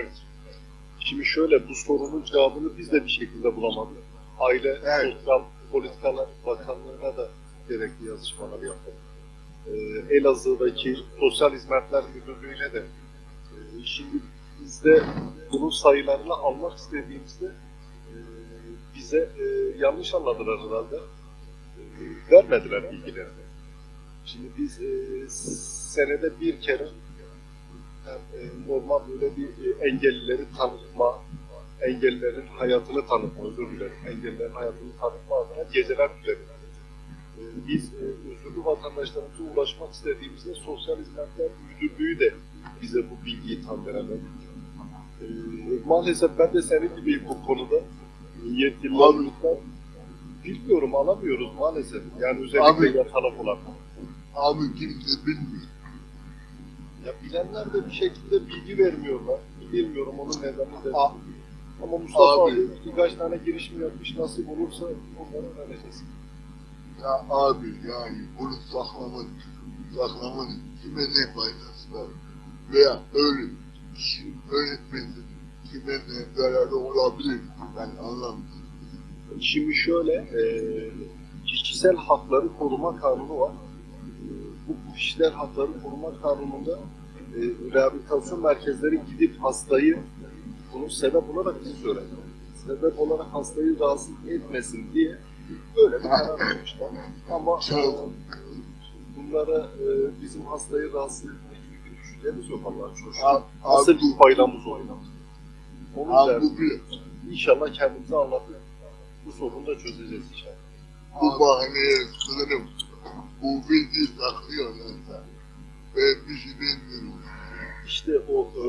Evet. Şimdi şöyle bu sorunun cevabını biz de bir şekilde bulamadık. Aile Evet. Sosyal Politikalar Bakanlığı'na da gerekli yazışmalar yaptık. Ee, Elazığ'daki Sosyal Hizmetler Müdürlüğü'ne de e, şimdi biz de bunun sayılarını almak istediğimizde e, bize e, yanlış anladılar herhalde. E, vermediler bilgilerini. Şimdi biz e, senede bir kere yani, e, normal böyle bir e, engellileri tanıtma, engellilerin hayatını tanıtma, özür dilerim, engellilerin hayatını tanıtma adına geceler düzenliyoruz. E, Biz özürlü vatandaşlarımıza ulaşmak istediğimizde Sosyal Hizmetler Müdürlüğü de bize bu bilgiyi tam veremedi. Maalesef ben de senin gibiyim bu konuda. Yetkililerimizden bilmiyorum, alamıyoruz maalesef. Yani özellikle Abi- yatalak olan. Abi kimse bilmiyor. Ya bilenler de bir şekilde bilgi vermiyorlar. Bilmiyorum onun nedeni de. A- Ama Mustafa Abi. abi, birkaç tane girişim yapmış. Nasip olursa onları öğreneceğiz. Ya abi yani bunu saklamak, saklamak kime ne faydası var? Veya öyle kişinin öğretmenin kime ne zararı olabilir ben anlamıyorum. Şimdi şöyle, e, kişisel hakları koruma kanunu var. E, bu kişisel hakları koruma kanununda e, rehabilitasyon merkezleri gidip hastayı bunun sebep olarak bizi söyledi. Sebep olarak hastayı rahatsız etmesin diye böyle bir karar vermişler. Ama e, bunlara e, bizim hastayı rahatsız etmek gibi bir düşüncemiz yok Allah'a şükür. Abi, bir faydamız oluyor? Onun abi bu bir, İnşallah kendimize anlatıp bu sorunu da çözeceğiz inşallah. bu bahaneye sığınıp bu bilgiyi saklıyorlarsa ben bir şey bilmiyorum. İşte o e,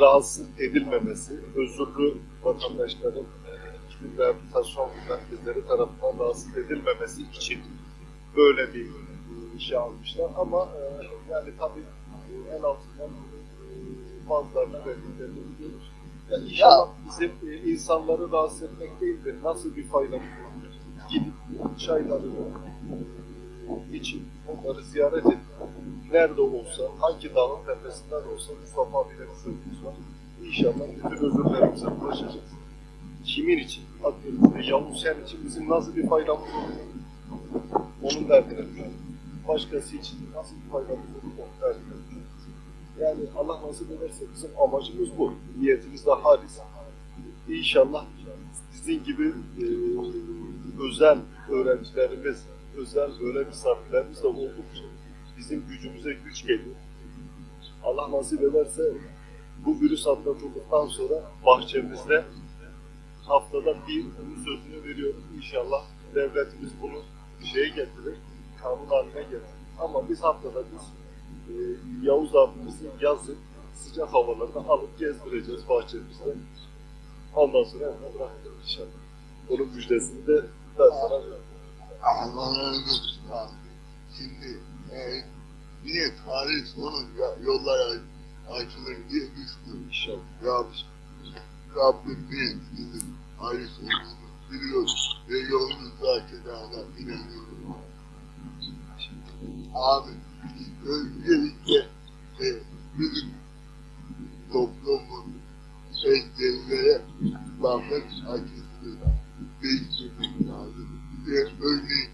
rahatsız edilmemesi, özürlü vatandaşların e, rehabilitasyon merkezleri tarafından rahatsız edilmemesi için böyle bir işe almışlar. Ama e, yani tabii en altından e, bazılarına verdiklerini biliyoruz. Ya inşallah bizim e, insanları rahatsız etmek değil de nasıl bir faydamız olur? Gidip çaylarını için onları ziyaret edip nerede olsa, hangi dağın tepesinden olsa Mustafa abiyle bir var. İnşallah bütün özürlerimize ulaşacağız. Kimin için? Atıyorum Yavuz sen için bizim nasıl bir faydamız olur? Onun derdine düşeriz. Başkası için nasıl bir faydamız olur? Onun derdine düşeriz. Yani Allah nasip ederse bizim amacımız bu. Niyetimiz de halis. İnşallah sizin gibi e, özel öğrencilerimiz, özel böyle misafirlerimiz de oldukça bizim gücümüze güç geliyor. Allah nasip ederse bu virüs atlatıldıktan sonra bahçemizde haftada bir bunun sözünü veriyorum. İnşallah devletimiz bunu şeye getirir, kanun haline getirir. Ama biz haftada biz e, Yavuz abimizi yazın sıcak havalarda alıp gezdireceğiz bahçemizde. Ondan sonra bırakacağız inşallah. Onun müjdesini de ben sana veriyorum. Olsun abi. Şimdi e, yine tarih sonunca yollar açılır diye düşünüyorum. İnşallah. Rabbim, bir bizim ayrı olduğunu biliyoruz ve yolumuzda açacağına inanıyorum. Abi, öncelikle e, bizim toplumun engellere bakış açısını değiştirmek Ve örneğin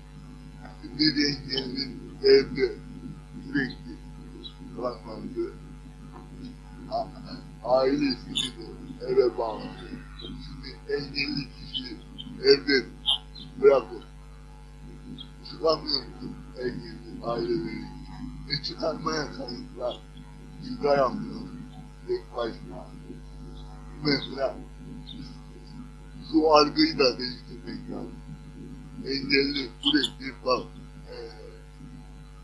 bir engellinin evde sürekli kalması, a- ailesini de eve bağlı. Şimdi engelli kişi evde bırakır. Çıkamıyorsun engelli aileleri. E çıkarmaya çalıştılar. Çıkaramıyor. Tek başına. Mesela şu algıyı da değiştirmek lazım. Engelli sürekli bak e,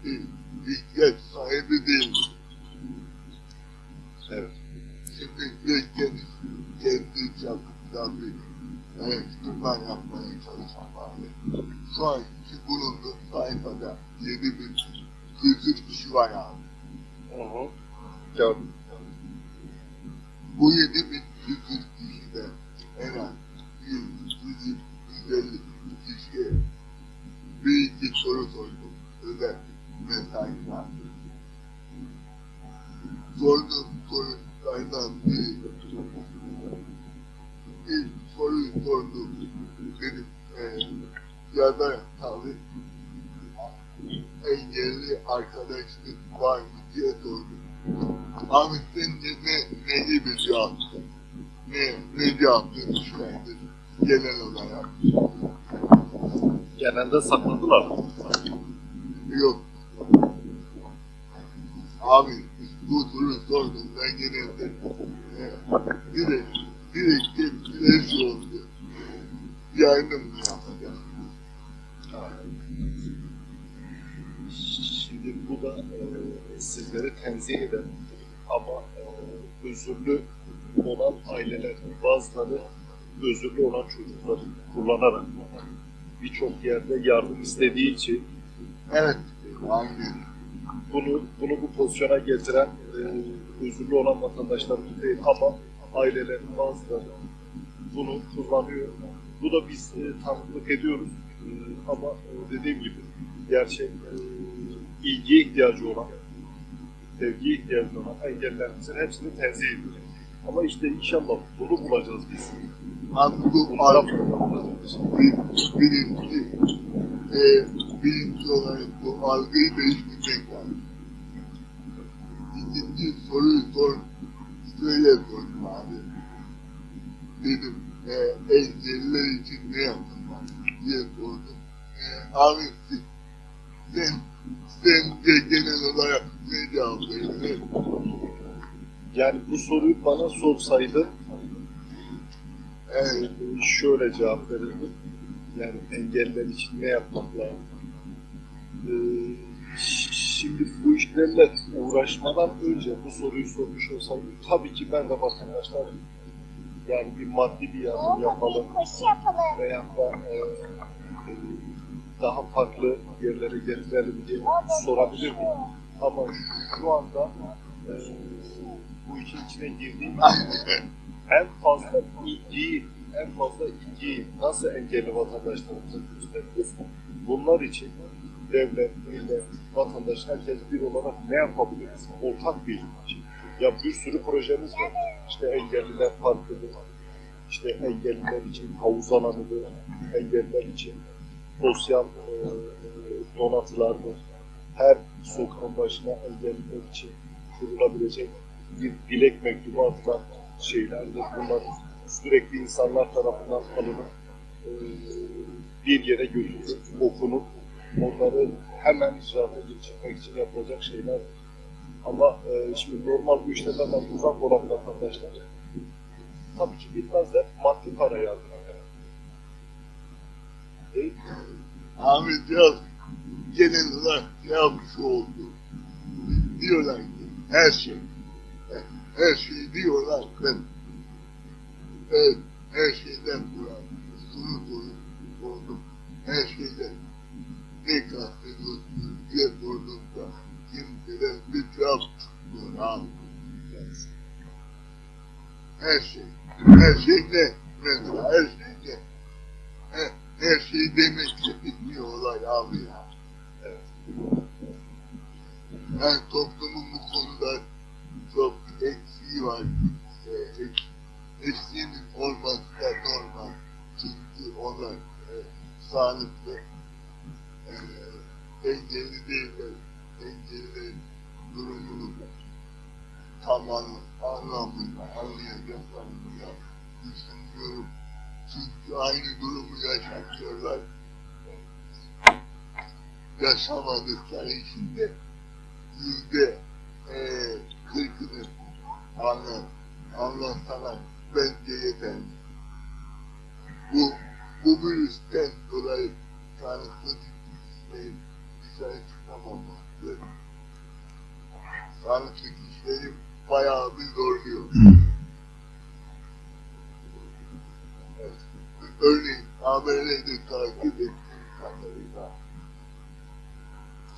bir ihtiyaç sahibi değil. Evet. Şimdi kendi, kendi çapımda bir araştırma yapmaya çalışan vardı. Şu anki bulunduğum sayfada 7000 kişi var abi. Hı hı. Gördüm. Bu 7000 Sakladılar. Yok. Abi bu soru sordum ben genelde e, direkt, direkt tepkiler. Yardım mı yapacağım? Şimdi bu da e, sizleri tenzih eden ama e, özürlü olan ailelerin bazıları özürlü olan çocukları kullanarak birçok yerde yardım istediği için Evet. Bunu bunu bu pozisyona getiren e, özürlü olan vatandaşlarımız değil ama ailelerin bazıları bunu kullanıyor. Bu da biz e, tanıklık ediyoruz E, ama e, dediğim gibi gerçek e, ilgiye ihtiyacı olan, sevgiye ihtiyacı olan engellerimizin hepsini tenzih ediyoruz. Ama işte inşallah bunu bulacağız biz. Abi bu Bunlara birinci, e, birinci olarak bu algıyı değiştirmek lazım. İkinci soruyu sor, şöyle sordum abi. Dedim, e, engelliler için ne yapılmalı diye sordum. E, abi siz, sen, sen de genel olarak ne cevap veriyorsun? Yani bu soruyu bana sorsaydı Evet, şöyle cevap verirdim. Yani engeller için ne yapmak lazım? Ee, şimdi bu işlerle uğraşmadan önce bu soruyu sormuş olsaydım tabii ki ben de vatandaşlar yani bir maddi bir yardım yapalım yapalım. veya da e, e, daha farklı yerlere getirelim diye sorabilirdim. Ama şu anda e, bu işin içine girdiğim en fazla ilgiyi, en fazla ilgiyi nasıl engelli vatandaşlarımıza gösteririz? Bunlar için devlet, millet, vatandaş, herkes bir olarak ne yapabiliriz? Ortak bir şey. Ya bir sürü projemiz var. İşte engelliler parkıdır, işte engelliler için havuz alanıdır, engelliler için sosyal e, donatılardır. Her sokağın başına engelliler için kurulabilecek bir dilek mektubu atılan şeylerdir. Bunlar sürekli insanlar tarafından alınıp e, bir yere götürülüp okunup onları hemen icraata geçirmek için yapılacak şeyler. Ama e, şimdi normal bu işlerden uzak olan vatandaşlar tabii ki bilmezler maddi para yardım eder. Değil mi? Ahmet Yaz genel olarak yapmış oldu? Diyorlar ki her şey, her şey diyorlar ben evet, her şeyden bulan, sunu sonu sordum, her şeyden. Ne kastediyorsunuz diye sorduğumda kimseden bir cevap abi. Her şey, her şey Çünkü aynı durumu yaşatıyorlar. Yaşamadıkları için de yüzde eee kırkını anlat, anlatsalar bence yeter. Bu, bu virüsten dolayı sağlıklı kişilerin dışarı çıkamaması sağlıklı kişileri bayağı bir zorluyor. Örneğin ABD'de takip ettiğim kadarıyla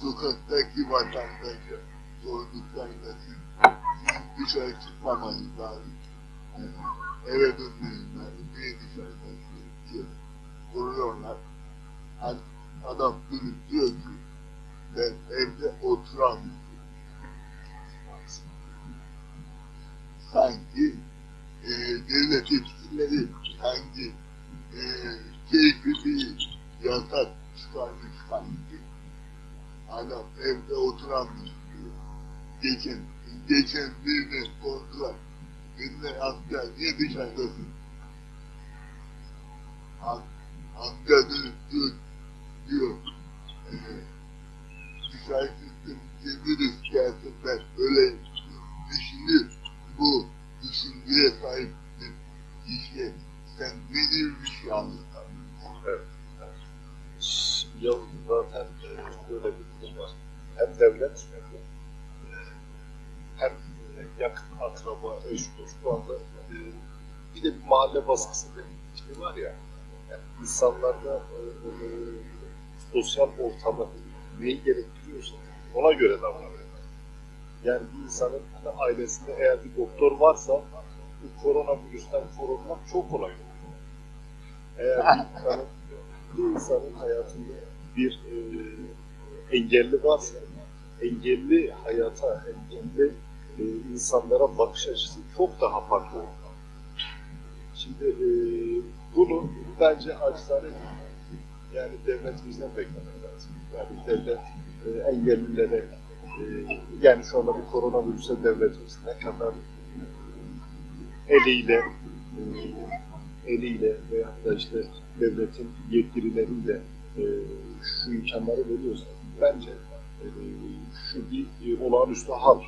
sokaktaki vatandaşa sorduklarında sizin dışarı çıkmamanız lazım. Eve dönmeniz lazım. Niye dışarıdasınız diye soruyorlar. Hani adam dönüp diyor ki ben evde oturamıyorum. Sanki e, devlet etkileri hangi keyfini yasak çıkarmış sanki. Adam evde oturanmış gibi. Geçen, geçen birine sordular. Birine asker niye şey dışarıdasın? Askerdir diyor sosyal ortamı neyi gerektiriyorsa ona göre davranıyor. Yani bir insanın hani ailesinde eğer bir doktor varsa bu koronavirüsten korunmak çok kolay olur. Eğer bir insanın, bir insanın hayatında bir e, engelli varsa engelli hayata, engelli e, insanlara bakış açısı çok daha farklı olur. Şimdi e, bunu bence acizane yani devletimizden beklemek lazım. Yani devlet e, engellilere e, yani şu anda bir koronavirüse devletimiz ne kadar eliyle e, eliyle veya da işte devletin yetkirileriyle e, şu imkanları veriyorsa bence e, şu bir e, olağanüstü hal.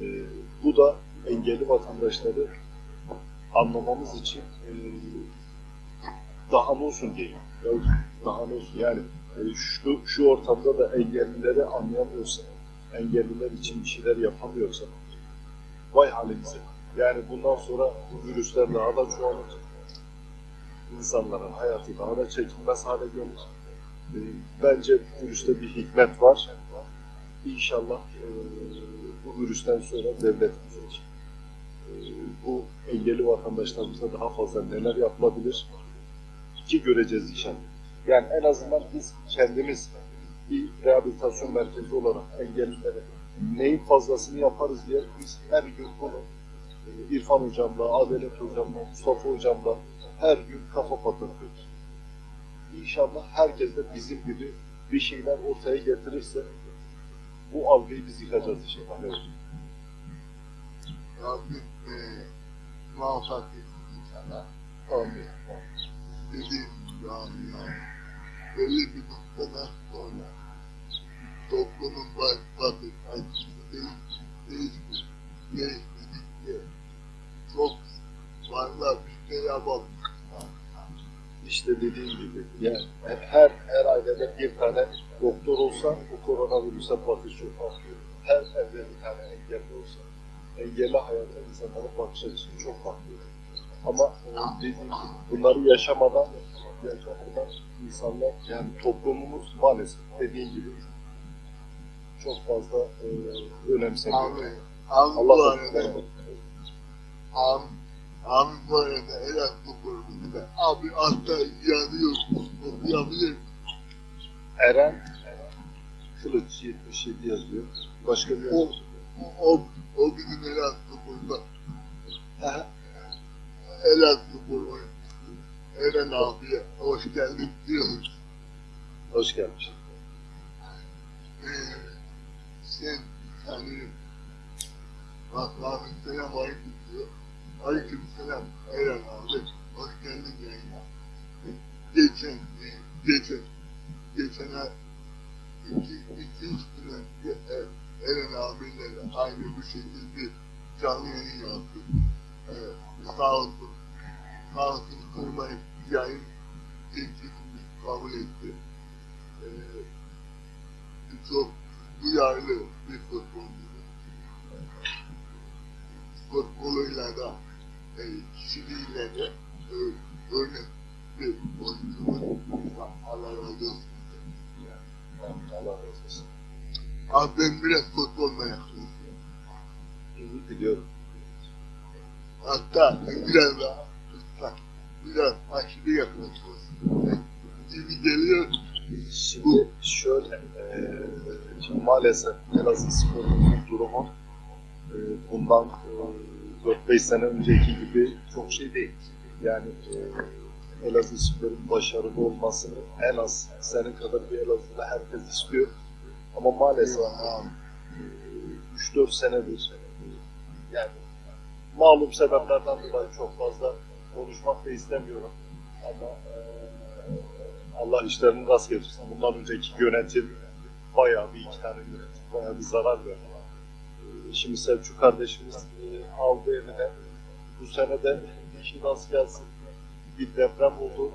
E, bu da engelli vatandaşları anlamamız için e, daha ne olsun. Ya, daha ne olsun yani e, şu, şu ortamda da engellileri anlayamıyorsa, engelliler için bir şeyler yapamıyorsa vay halimize. Yani bundan sonra bu virüsler daha da çoğalır. İnsanların hayatı daha da çekilmez hale gelir. E, bence bu virüste bir hikmet var. İnşallah e, bu virüsten sonra devletimiz için bu engelli vatandaşlarımıza daha fazla neler yapılabilir ki göreceğiz inşallah. Yani en azından biz kendimiz bir rehabilitasyon merkezi olarak engellilere neyin fazlasını yaparız diye biz her gün bunu e, İrfan hocamla, Adalet hocamla, Mustafa hocamla her gün kafa patlatıyoruz. İnşallah herkes de bizim gibi bir şeyler ortaya getirirse bu algıyı biz yıkacağız inşallah. Evet. Rabbim e, muvaffak etsin sana. Amin. Dediğim ya. Belli bir noktadan sonra toplumun baş, bakış açısı değişti, değişti, değişmedikçe çok fazla bir şey yapamıyor. İşte dediğim gibi yani her her ailede bir tane doktor olsa bu koronavirüse bakış çok farklı. Her evde bir tane engelli olsa engelli hayata insanların bakış açısı çok farklı. Ama dediğim gibi bunları yaşamadan yaşamadan insanlar yani toplumumuz maalesef dediğim gibi çok fazla e, önemsemiyor. Abi, abi bu arada, abi, abi bu arada el attı kurumunda. Abi hatta yanıyor, okuyabilir miyim? Eren Kılıç 77 yazıyor. Başka bir O, o, o bizim el attı kurumda. Aha. El attı kurumda. Eren abiye hoş geldin diyoruz. Hoş gelmiş. Ee, sen sanırım Allah'ın selam aleyküm diyor. Aleyküm selam Eren abi. Hoş geldin yayına. Geçen, geçen, geçen iki, iki üç gün önce Eren abiyle aynı bu şekilde canlı yayın yaptık. E, sağ olsun. Sağ olsun kırmayıp yayın teklifini kabul etti. E, çok duyarlı bir futbolcu. Futboluyla da e, kişiliğiyle de e, örnek bir oyuncumuz. Allah razı olsun. Allah razı olsun. Abi ben biraz futbol meraklıyım. İyi biliyorum. Hatta biraz daha lütfen biraz aşırı yaklaşıyorsun. Gibi geliyor. Şimdi şöyle, e, şimdi maalesef Elazığ Spor'un durumu e, bundan e, 4-5 sene önceki gibi çok şey değil. Yani e, Elazığ Spor'un başarılı olmasını en az senin kadar bir Elazığ'da herkes istiyor. Ama maalesef Eyvallah abi. 3-4 senedir yani malum sebeplerden dolayı çok fazla konuşmak da istemiyorum. Ama eee, Allah işlerini rast getirsin. Bundan önceki yönetim bayağı bir iki tane yönetim bayağı bir zarar verdi. Eee, Şimdi Selçuk kardeşimiz eee, aldı eline. Bu sene de işi rast gelsin. Bir deprem oldu.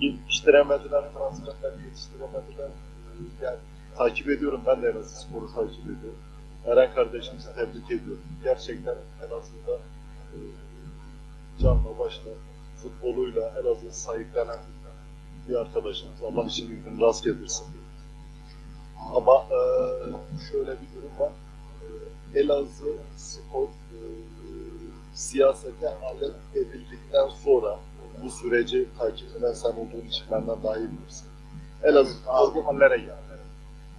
Yetiştiremediler, transferler yetiştiremediler. Yani takip ediyorum, ben de Elazığ Spor'u takip ediyorum. Eren kardeşimizi tebrik ediyorum. Gerçekten Elazığ'da e, canla başla futboluyla Elazığ'ı sahiplenen bir arkadaşımız. Allah işini gücünü rast getirsin. Ama e, şöyle bir durum var. E, Elazığ Spor e, siyasete alet edildikten sonra bu süreci takip eden sen olduğun için benden daha iyi bilirsin. Elazığ bu hallere geldi.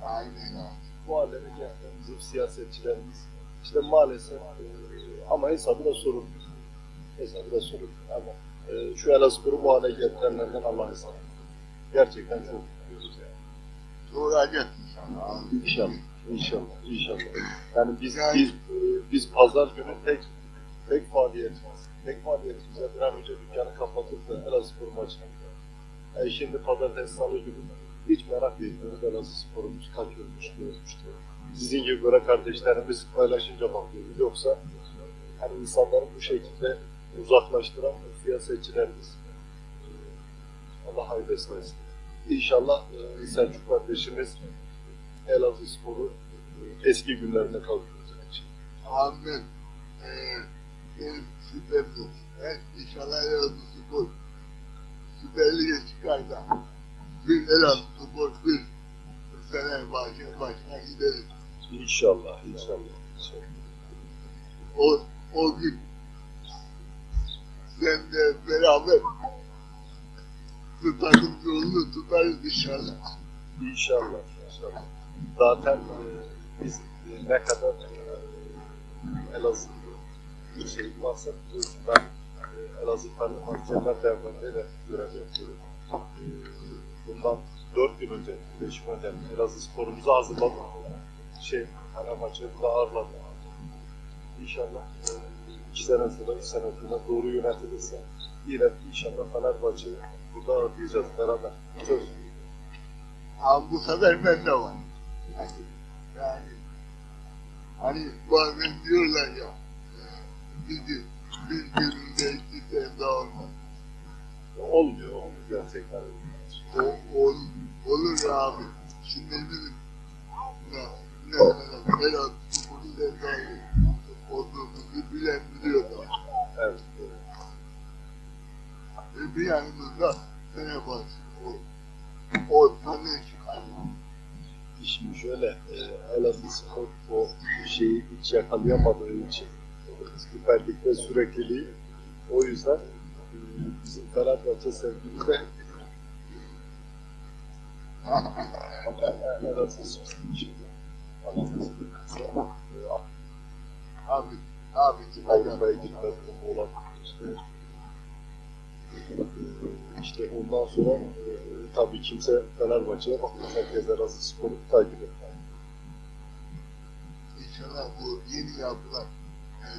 Aynen. Bu hallere geldi bizim siyasetçilerimiz. İşte maalesef e, ama hesabı da sorun. Hesabı da sorun. Ama e, şu Elazığ'ı bu hale getirenlerden Allah hesabı. Gerçekten çok mutluyuz yani. Doğrayacak inşallah abi. İnşallah, inşallah, inşallah. Yani biz Yani- biz biz pazar günü tek tek faaliyetimiz, tek faaliyetimize bir an önce dükkanı kapatıp da Elazığspor maçına. Yani şimdi pazartesi salı günü hiç merak etmiyoruz Elazığ sporumuz kaç ölmüş, ne ölmüş diye. Sizin gibi böyle kardeşlerimiz paylaşınca bakıyoruz. Yoksa hani insanları bu şekilde uzaklaştıran siyasetçilerimiz. Allah hayır beslesin. İnşallah e, Selçuk kardeşimiz Elazığ Spor'u eski günlerine kavuşturacak. Amin. Ee, benim şüphem yok. Ben inşallah Elazığ Spor Süper Lig'e çıkar bir Elazığ Spor bir Fenerbahçe başına gideriz. İnşallah, inşallah. inşallah. O, o gün sen de beraber bu takım yolunu tutarız inşallah. İnşallah, inşallah. Zaten e, biz e, ne kadar e, Elazığ bir şey varsa ben e, Elazığ Fenerbahçeler Derneği'nde de görev yapıyorum. E, bundan dört gün önce, beş gün önce Elazığ sporumuzu hazırladık. Şey, Fenerbahçe'yi de ağırladı. İnşallah e, iki sene sonra, üç sene sonra doğru yönetilirse yine inşallah Fenerbahçe'yi burada ağırlayacağız beraber. Söz. Ama bu sefer ben de var. Yani hani bazen diyorlar ya bizi bir gününde iki sevda olmaz. Olmuyor, olmuyor gerçekten. O, ol, olur abi. Şimdi bizim ne, ne kadar Berat Kumur'un sevdalı olduğumuzu bilen biliyor da. Evet. evet. E, bir yanımızda Fenerbahçe. O, o tanı çıkar. Şimdi şöyle, e, Elazığ Spor o şeyi hiç yakalayamadığı için Süper Lig'de sürekliliği o yüzden e, bizim Fenerbahçe sevgimiz de abi, abi. Avrupa'ya gitme durumu olan işte ondan sonra e, tabii kimse Fenerbahçe'ye bakmaz. Herkes Elazığ Spor'u takip eder. İnşallah bu yeni yapılan e,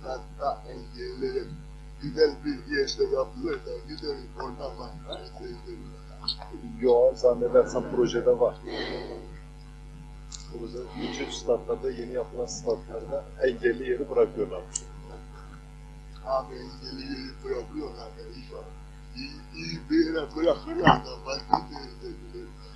statta engellerin güzel bir yerde yapılır da gideriz oradan başka seyrederiz. Yo, zannedersem projede var. Proje, bütün statlarda, yeni yapılan statlarda engelli yeri bırakıyorlar. Abi engeli yeri bırakıyorlar. İyi, iyi bir yere bırakırlar da başka seyrederiz.